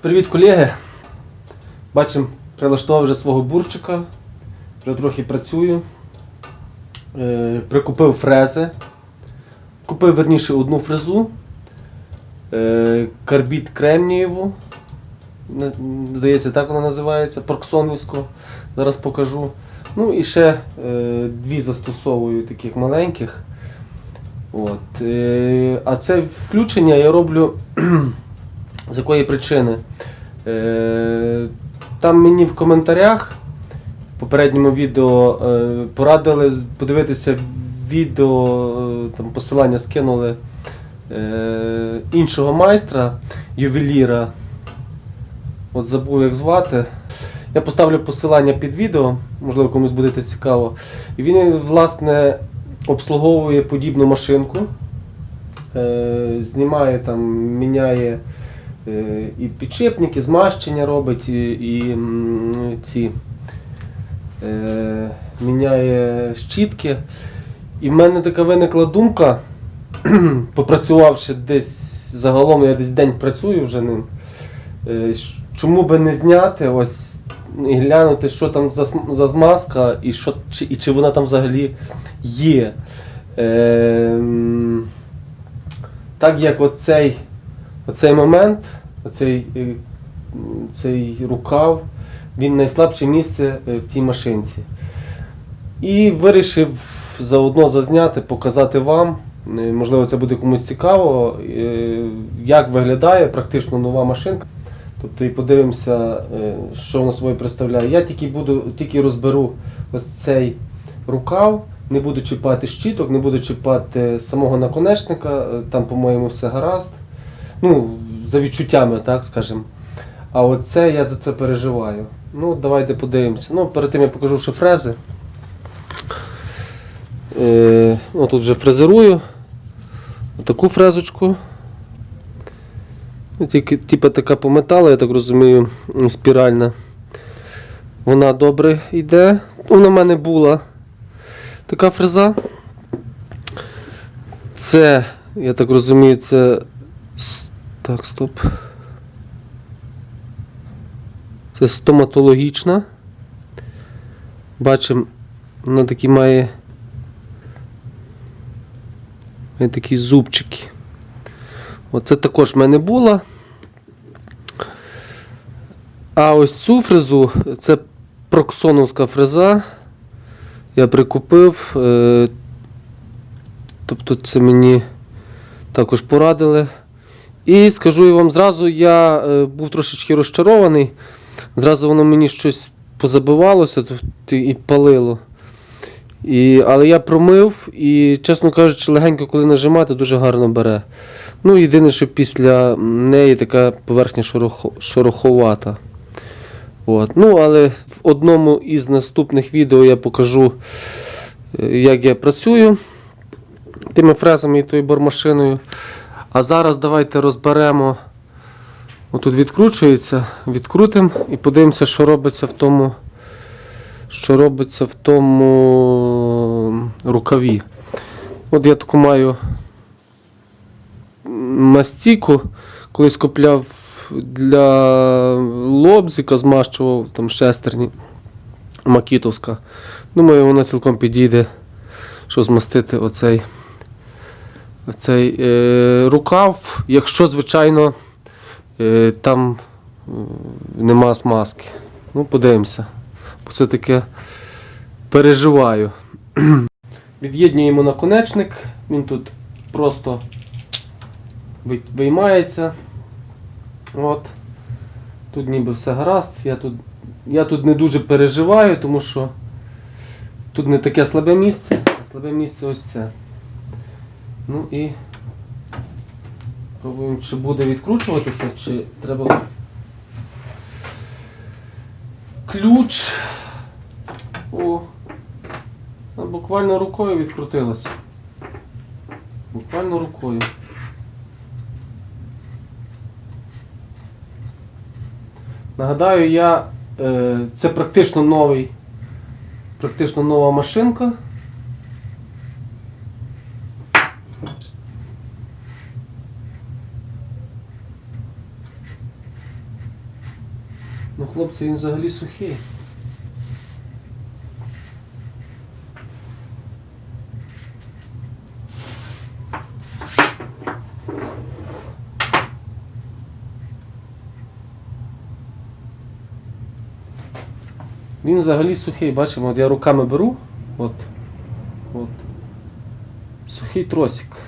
Привіт, колеги! Бачимо, прилаштував вже свого бурчика. Трохи працюю. Е, прикупив фрези. Купив верніше одну фрезу. Е, карбід кремнієву. Здається, так вона називається. Парксонівську. Зараз покажу. Ну і ще е, дві застосовую таких маленьких. От. А це включення я роблю з якої причини? Е, там мені в коментарях в попередньому відео е, порадили подивитися відео, е, там посилання скинули іншого майстра, ювеліра. От забув як звати. Я поставлю посилання під відео, можливо комусь буде це цікаво. І він, власне, обслуговує подібну машинку. Знімає там, міняє і підшипники, змащення робить, і, і ці е, міняє щітки. І в мене така виникла думка, попрацювавши десь загалом, я десь день працюю вже ним. е, Чому би не зняти ось і глянути, що там за, за змазка і, що, чи, і чи вона там взагалі є. Ем, так як оцей, оцей момент, оцей е, цей рукав, він найслабше місце е, в тій машинці. І вирішив заодно зазняти, показати вам. е, Можливо, це буде комусь цікаво, як виглядає практично нова машинка. Тобто і подивимося, що вона собою представляє. Я тільки буду, тільки розберу ось цей рукав, не буду чіпати щиток, не буду чіпати самого наконечника, там, по-моєму, все гаразд. Ну, за відчуттями, так скажемо. А оце я за це переживаю. Ну, давайте подивимося. Ну, перед тим я покажу ще фрези. Е, ну, тут вже фрезерую. Таку фрезочку. Ну, Тільки, типа така по металу, я так розумію, спіральна. Вона добре йде. Вона в мене була така фреза. Це, я так розумію, це. Так, стоп. Це стоматологічна. Бачимо, вона такі має. має такі зубчики. Оце також в мене була. А ось цю фрезу це проксоновська фреза. Я прикупив. Е, тобто це мені також порадили. І скажу я вам зразу, я е, був трошечки розчарований. Зразу воно мені щось позабивалося тобто, і палило. І, але я промив і, чесно кажучи, легенько, коли нажимати, дуже гарно бере. Ну, єдине, що після неї така поверхня шорохо, шороховата. От. Ну, але в одному із наступних відео я покажу, е, як я працюю тими фрезами і тою бормашиною. А зараз давайте розберемо. Отут відкручується, відкрутимо і подивимося, що робиться в тому, що робиться в тому рукаві. От я таку маю мастіку, колись купляв для лобзика, змащував там шестерні макітовська. Думаю, вона цілком підійде, щоб змастити оцей, оцей е, рукав, якщо, звичайно, е, там е, нема смазки. Ну, подивимося. Бо це таке переживаю. Від'єднюємо наконечник, він тут просто виймається. От. Тут ніби все гаразд. Я тут, я тут не дуже переживаю, тому що тут не таке слабе місце, слабе місце ось це. Ну і пробуємо, чи буде відкручуватися, чи треба ключ. О, буквально рукою відкрутилося. Буквально рукою. Нагадаю, я, е, це практично новий, практично нова машинка. Хлопці, він взагалі сухий. Він взагалі сухий, бачимо, от я руками беру, от, от, сухий тросик.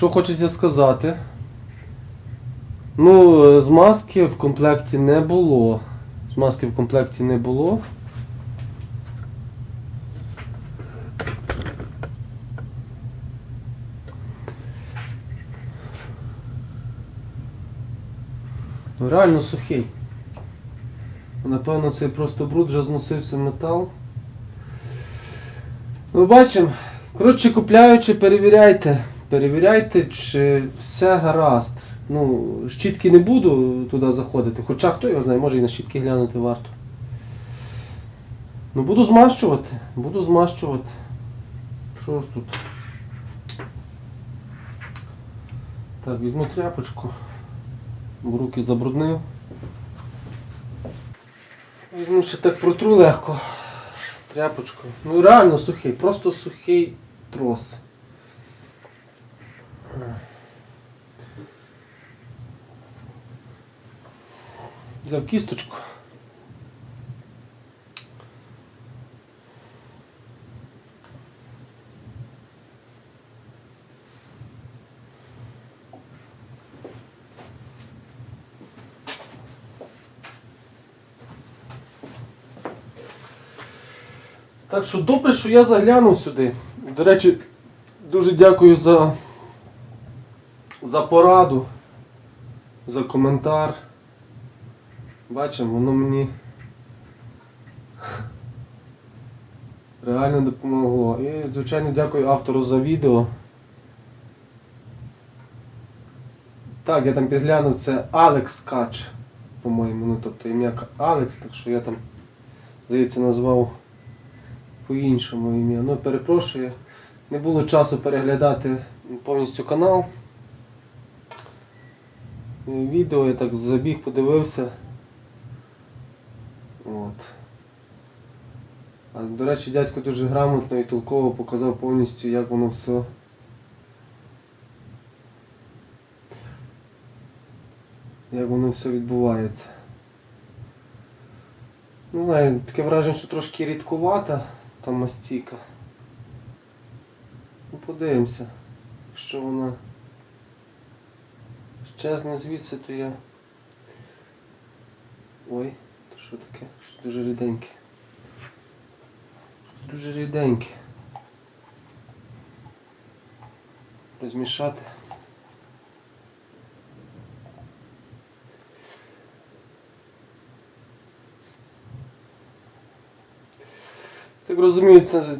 Що хочеться сказати? Ну, е, змазки в комплекті не було. Змазки в комплекті не було. Ну, реально сухий. Напевно, це просто бруд вже зносився метал. Ну, бачимо. Коротше, купляючи, перевіряйте. Перевіряйте, чи все гаразд. Ну, щітки не буду туди заходити, хоча хто його знає, може і на щітки глянути варто. Ну буду змащувати, буду змащувати. Що ж тут? Так, візьму тряпочку, бо руки забруднив. Візьму ще так протру легко. Тряпочкою. Ну реально сухий, просто сухий трос. Взяв кісточку. Так що добре, що я заглянув сюди. До речі, дуже дякую за, за пораду, за коментар. Бачимо, воно мені реально допомогло. І, звичайно, дякую автору за відео. Так, я там підглянув, це Алекс Кач, по-моєму. Ну, тобто ім'я Алекс, так що я там, здається, назвав по-іншому ім'я. Ну, перепрошую, не було часу переглядати повністю канал. Відео я так забіг, подивився. От. А, до речі, дядько дуже грамотно і толково показав повністю, як воно все. Як воно все відбувається. Не знаю, таке враження, що трошки рідкувата та мастіка. Ну, подивимося. Якщо вона щезне звідси, то я... Ой. то Що таке? Щось дуже ріденьке. Щось дуже ріденьке. Розмішати. Так розумію, це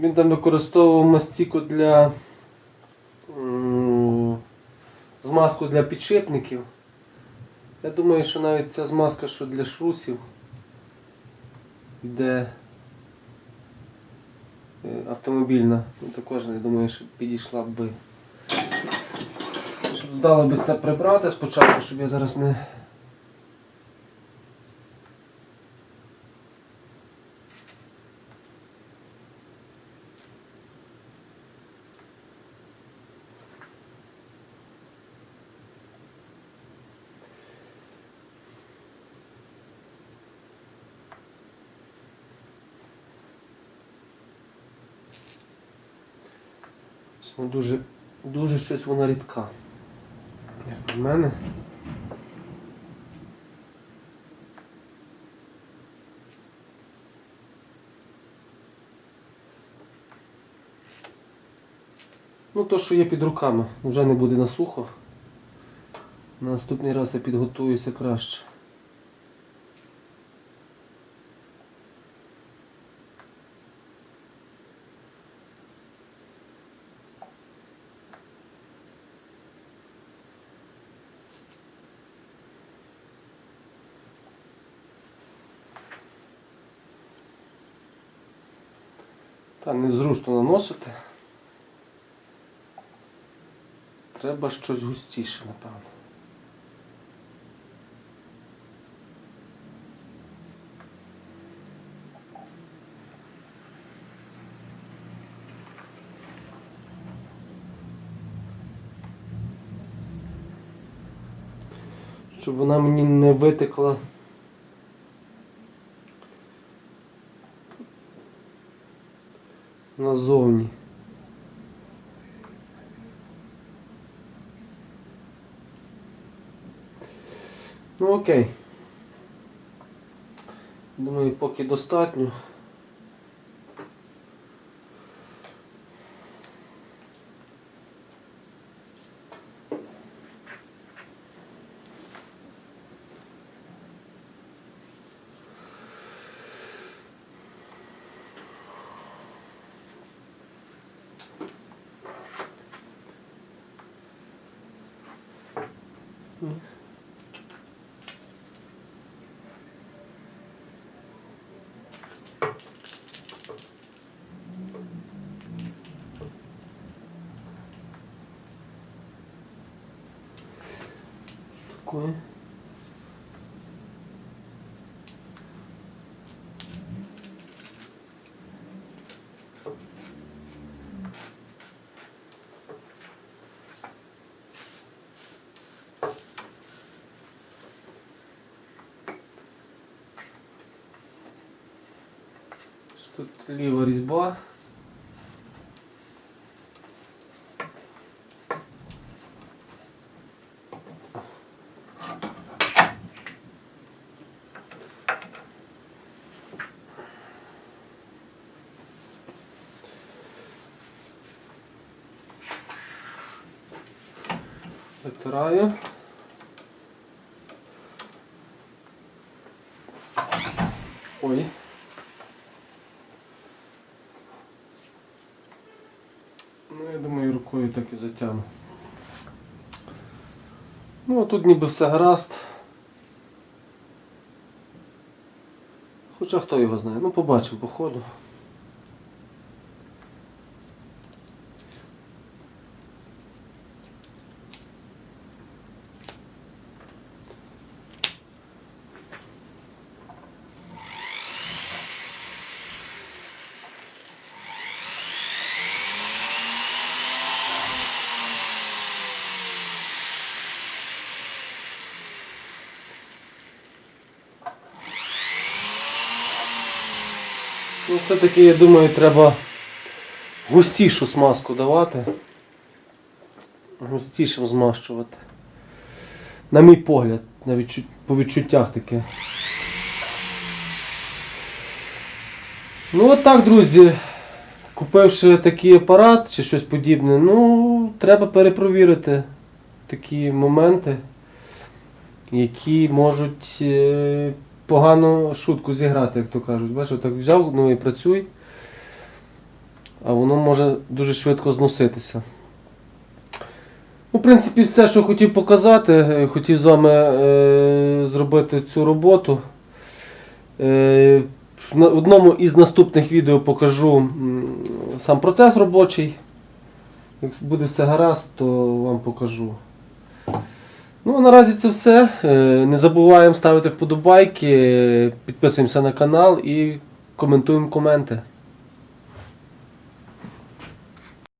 він там використовував мастіку для змазку для підшипників. Я думаю, що навіть ця змазка, що для шрусів, йде е, автомобільна, ну, також я думаю, що підійшла би. Здало би це прибрати спочатку, щоб я зараз не... Ну, дуже, дуже щось вона рідка. Як в мене. Ну, то, що є під руками, вже не буде на сухо. На наступний раз я підготуюся краще. Та незручно наносити. Треба щось густіше, напевно. Щоб вона мені не витекла. Назовні. Ну окей. Думаю, поки достатньо. Такое. Тут ліва різьба. Витираю. Ну, рукою так і затягну. Ну, а тут ніби все гаразд. Хоча хто його знає. Ну, побачимо по ходу. Ну, все-таки, я думаю, треба густішу смазку давати. Густішим змащувати. На мій погляд, на відчут... по відчуттях таке. Ну от так, друзі. Купивши такий апарат чи щось подібне, ну, треба перепровірити такі моменти, які можуть погано шутку зіграти, як то кажуть. Бачиш, так взяв, ну і працюй, а воно може дуже швидко зноситися. Ну, в принципі, все, що хотів показати, е, хотів з вами е, зробити цю роботу. Е, в одному із наступних відео покажу сам процес робочий. Як буде все гаразд, то вам покажу. Ну, а наразі це все. Е, Не забуваємо ставити вподобайки, підписуємося на канал і коментуємо коменти.